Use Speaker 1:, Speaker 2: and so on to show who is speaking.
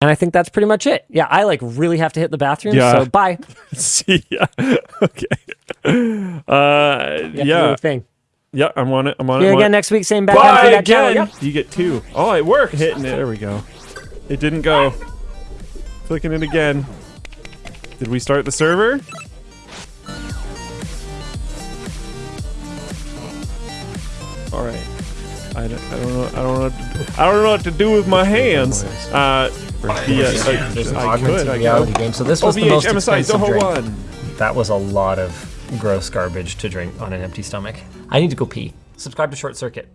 Speaker 1: And I think that's pretty much it. Yeah, I like really have to hit the bathroom.
Speaker 2: Yeah.
Speaker 1: So bye.
Speaker 2: See ya. okay. Uh,
Speaker 1: You have to do
Speaker 2: yeah.
Speaker 1: thing.
Speaker 2: Yeah, I'm on it. I'm on
Speaker 1: See
Speaker 2: it.
Speaker 1: you again next week. Same time,
Speaker 2: Bye
Speaker 1: channel.
Speaker 2: again.
Speaker 1: Yep.
Speaker 2: You get two. Oh, it worked. Hitting it. There we go. It didn't go. Clicking it again. Did we start the server? All right. I don't, I don't know. I don't know. What to, I don't know what to do with my hands. Uh, yeah, I,
Speaker 3: There's an
Speaker 2: I
Speaker 3: augmented
Speaker 2: could.
Speaker 3: Reality game. So this was the most expensive drink.
Speaker 2: One.
Speaker 3: That was a lot of gross garbage to drink on an empty stomach. I need to go pee. Subscribe to Short Circuit.